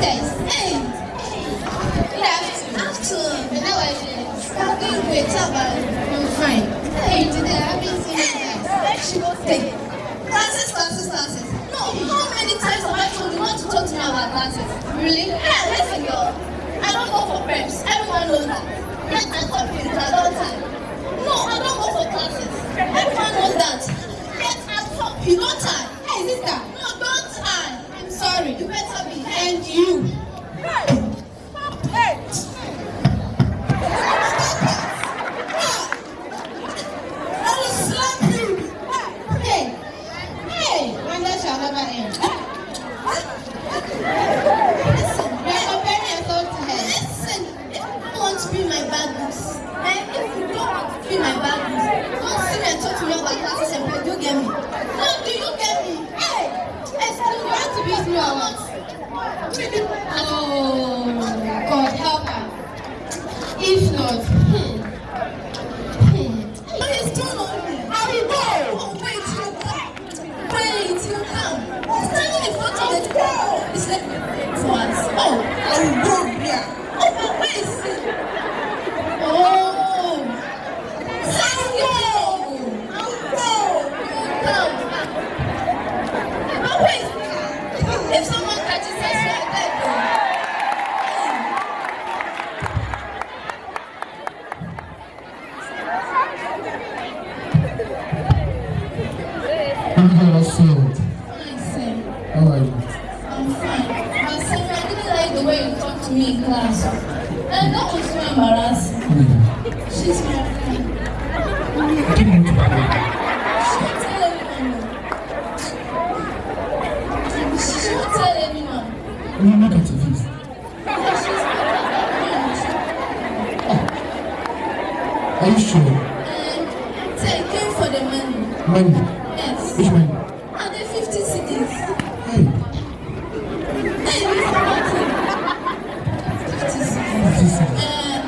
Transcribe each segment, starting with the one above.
Hey, end. Good afternoon. And how are you? I'm doing great. How I'm fine. Hey, today I've been. seen you guys. She will say, classes, classes, classes. No, how many times have I told you not to talk to me about classes? Really? Yeah, listen, girl. I don't go for preps. Everyone knows that. Get that topic is adult time. No, I don't go for classes. Everyone knows that. Get that topic. You don't you. I will slap you. Hey, hey, wonder shall never end. Listen, you are comparing yourself to her. Listen, if you don't want to be my bad books, and if you don't want to be my bad books, don't see me and talk to me about classes and pay. Do you get me? No, do you get me? Hey, excuse me, you want to beat me or what? Oh, God help her. If not, hmm, hmm, What is going on here? I will go. Oh, wait, you come. Wait, you come. Standing in front of the door. It's like, once. Oh, I will go here. Angela Field. Fine, Sam. How are you? I'm fine. But Sam, I didn't like the way you talked to me in class. And that was so embarrassing. Hmm. She's my friend. I didn't want to cry. She won't tell anyone. though. She won't tell anyone. When you look at your face, Yeah, she's my friend. are you sure? And so I came for the money. Money. Yes. Which money? And the 50 cedis. Hey, Hey, you forgot 50 cedis. this is Uh,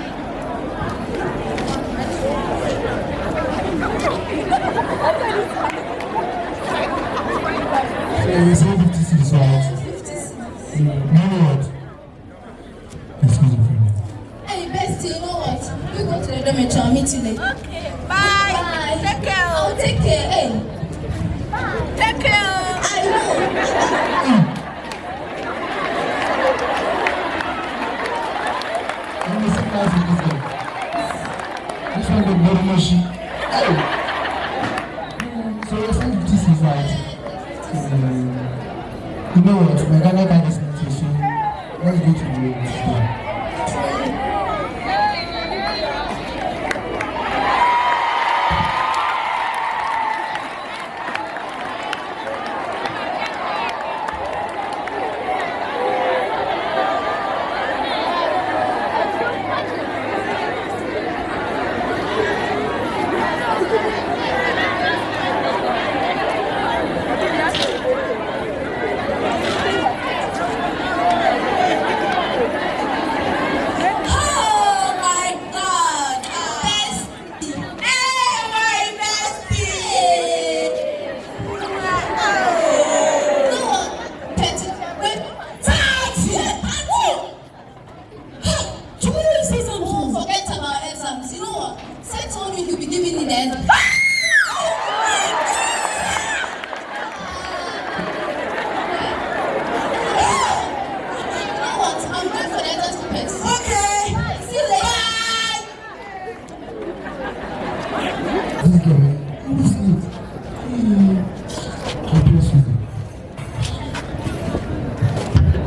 Yeah, you say 50 cedis, right? 50 cedis. You know what? Excuse me for a minute. Hey, bestie, you know what? You go to the dormitory. I'll meet you later. Okay, bye. Bye. Take care. I'll take care. Hey, Take care. I this. This one got. Hmm, So you're saying 50 cedis, right? You know what? My Ghana card is not so let's go to the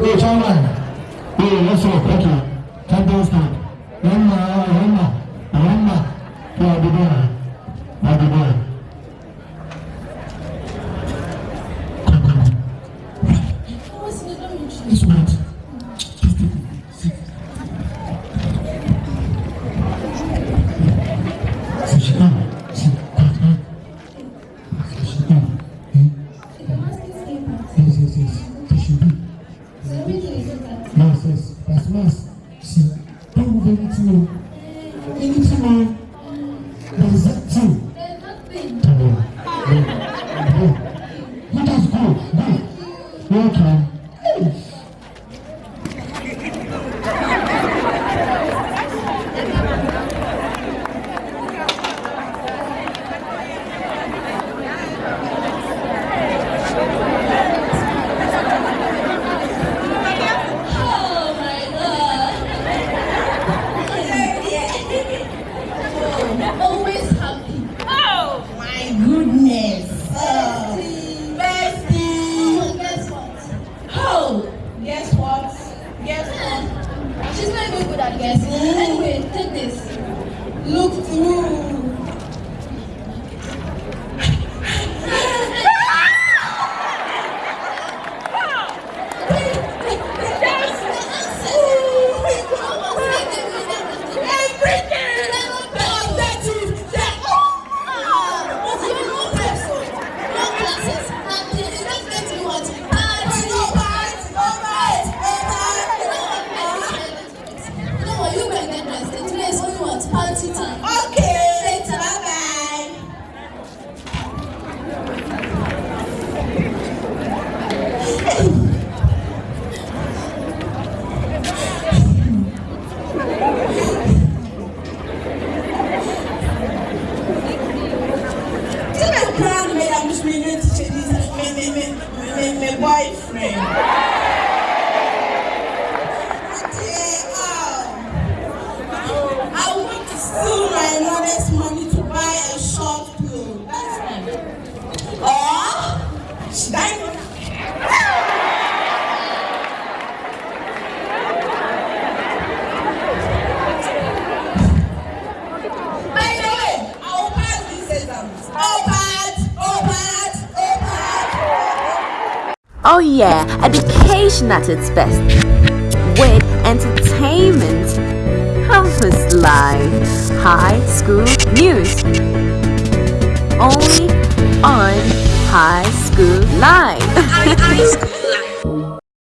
Hey, Chairman. Hey, what's up? Thank you. Champion stand. That's mass. Don't anything. oh. Anything. oh. There is that. Go. Go. Let us go. Go. Welcome. Sức. yeah, education at its best. With entertainment, campus life, high school news. Only on High School Life.